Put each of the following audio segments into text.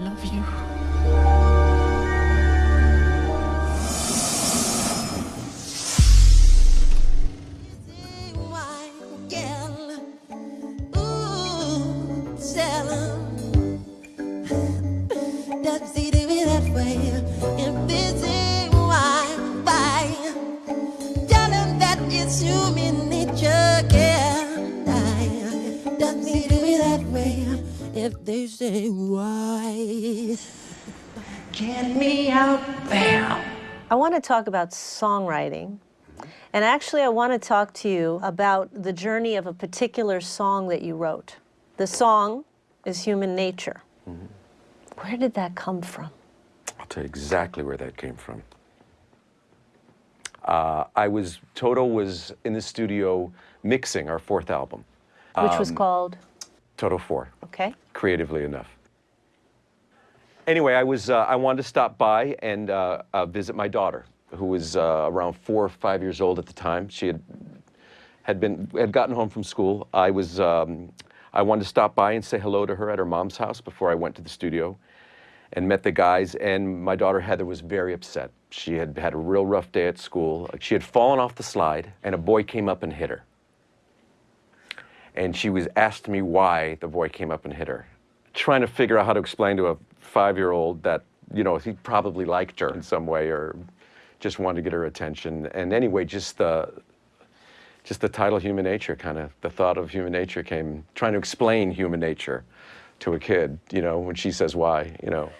love you. If they say why, Get me out there. I want to talk about songwriting. And actually, I want to talk to you about the journey of a particular song that you wrote. The song is Human Nature. Where did that come from? I'll tell you exactly where that came from. Uh, I was, Toto was in the studio mixing our fourth album, Which was called, Toto 4, okay? creatively enough. Anyway, I was, uh, I wanted to stop by and uh, uh, visit my daughter, who was uh, around four or five years old at the time. She had, had been, had gotten home from school. I was, um, I wanted to stop by and say hello to her at her mom's house before I went to the studio and met the guys. And my daughter Heather was very upset. She had had a real rough day at school. She had fallen off the slide, and a boy came up and hit her. And she was asked me why the boy came up and hit her, trying to figure out how to explain to a five-year-old that you know he probably liked her in some way or just wanted to get her attention. And anyway, just the just the title human nature kind of the thought of human nature came trying to explain human nature to a kid you know when she says why you know.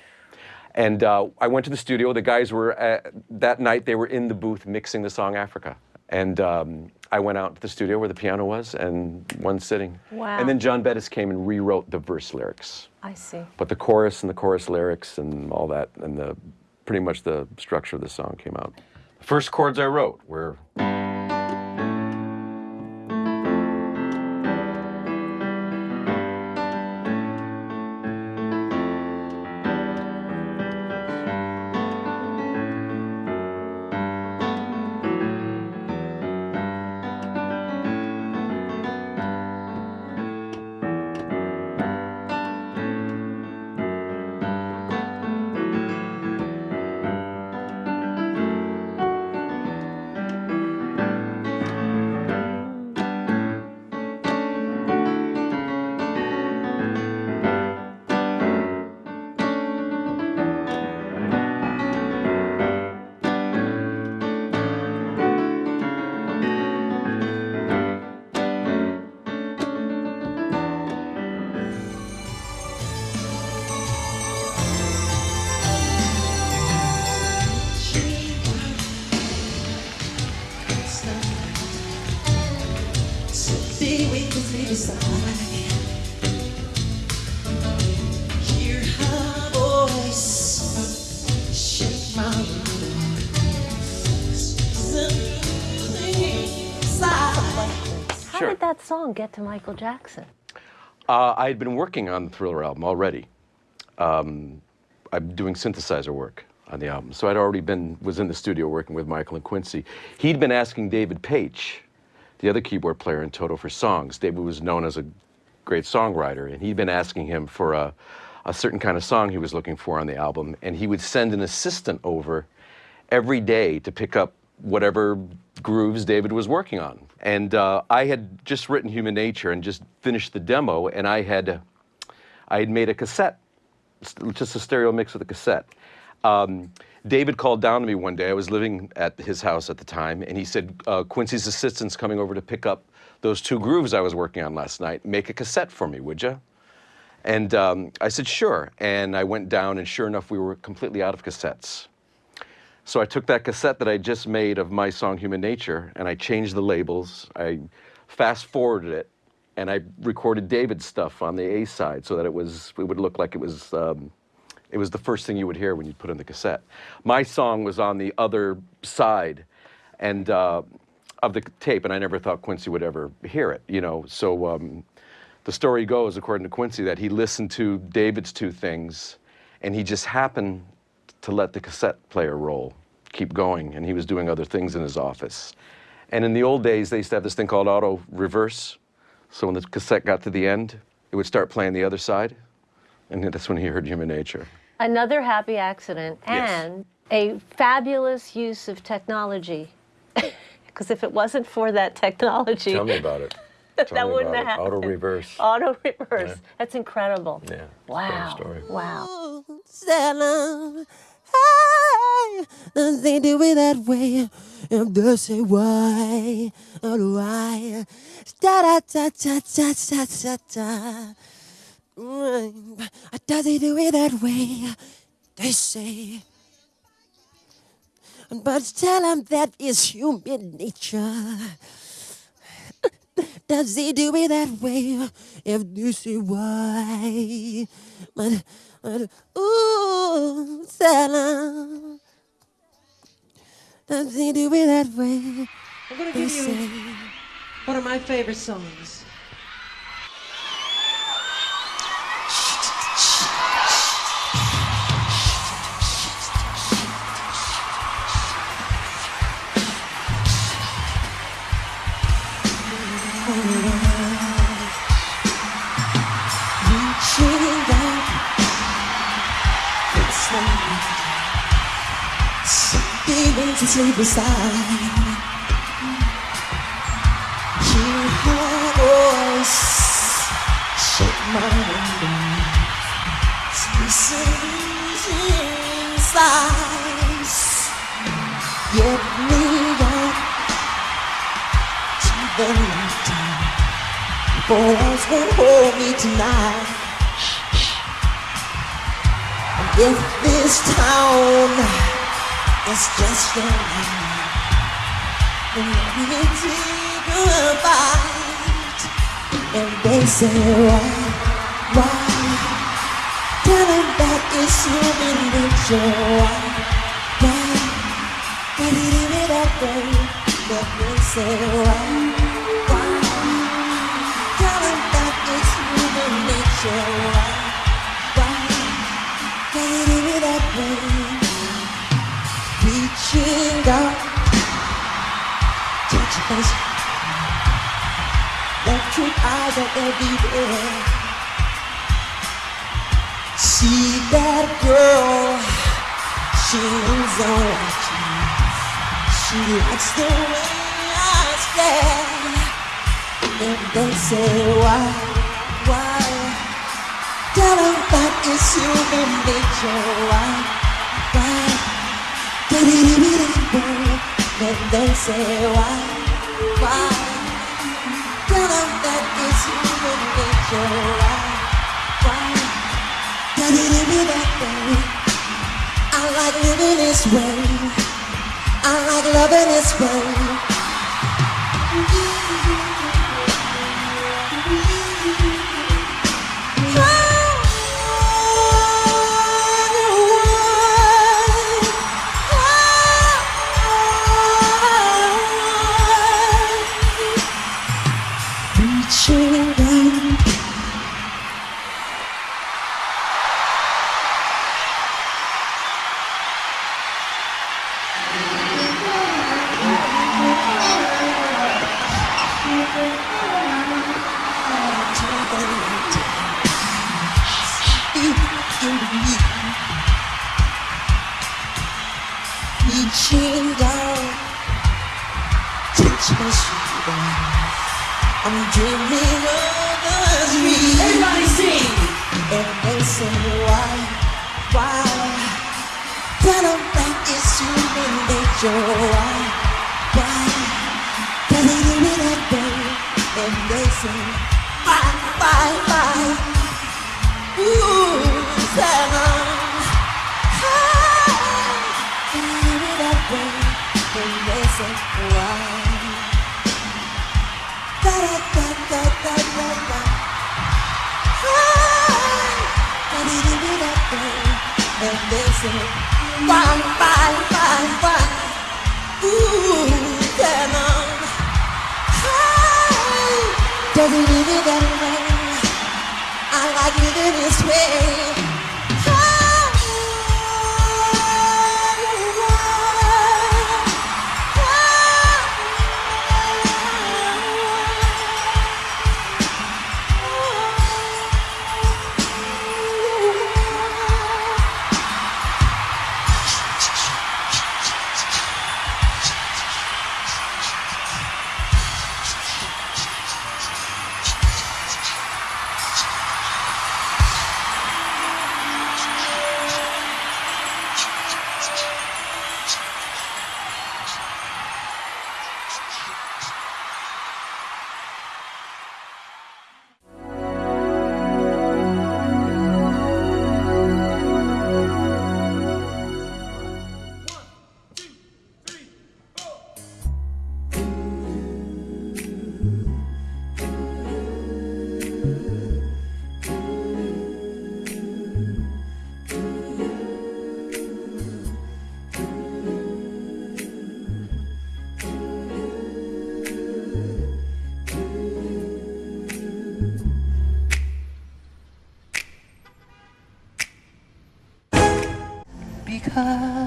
And uh, i went to the studio. The guys were at, that night they were in the booth mixing the song africa and um, i went out to the studio where the piano was and one sitting Wow. and then john bettis came and rewrote the verse lyrics I see. but the chorus and the chorus lyrics and all that and the pretty much the structure of the song came out the first chords i wrote were How Sure. did that song get to Michael Jackson? Uh, I had been working on the Thriller album already. Um, I'm doing synthesizer work on the album, so I'd already been was in the studio working with Michael and Quincy. He'd been asking David Paich, the other keyboard player in Toto, for songs. David was known as a great songwriter, and he'd been asking him for a, a certain kind of song he was looking for on the album, and he would send an assistant over every day to pick up whatever grooves David was working on. And uh, I had just written Human Nature and just finished the demo, and I had, I had made a cassette, just a stereo mix of the cassette. Um, David called down to me one day. I was living at his house at the time, and he said, uh, Quincy's assistant's coming over to pick up those two grooves I was working on last night. Make a cassette for me, would you? And um, I said, sure. And I went down, and sure enough, we were completely out of cassettes. So I took that cassette that I just made of my song Human Nature and I changed the labels. I fast forwarded it and I recorded David's stuff on the A side so that it was it would look like it was um, it was the first thing you would hear when you put in the cassette. My song was on the other side and uh, of the tape and I never thought Quincy would ever hear it, you know. So um, the story goes, according to Quincy, that he listened to David's two things and he just happened to let the cassette player roll, keep going, and he was doing other things in his office. And in the old days, they used to have this thing called auto reverse. So when the cassette got to the end, it would start playing the other side. And that's when he heard Human Nature. Another happy accident Yes. and a fabulous use of technology. Because if it wasn't for that technology, Tell me about it. Tell that me wouldn't about have it. Auto reverse. auto reverse. That's incredible. Yeah. Wow. story. Wow. Salam. Hey, does they do it that way? And they say why? Oh, why? Da da da da da da da da. Mm, does he do it that way? They say. But tell him that is human nature. Does he do it that way? If you see why, but, but ooh, Salam. Does he do it that way? I'm gonna give you one of my favorite songs. Sleep beside. Hear her voice, shake my window, spaces inside. Get me out to the night. Boys won't hold me tonight. And if this town is just your mind, then let me take a bite. And they say, why, why? Tell them that it's human nature. Why? Electric eyes are everywhere. See that girl, she moves on watching. She likes the way I stare. And they say why, why? Tell them that it's human nature. Why, why? Then they say why? This way. I like loving this way. Reaching down, touch my. I'm dreaming of dream. Everybody sing! And they say why, why? Tell them that it's human nature. Why, why? Does it do it that? And they say why, why, why? Ooh, tell does it that way? I like living this way. Because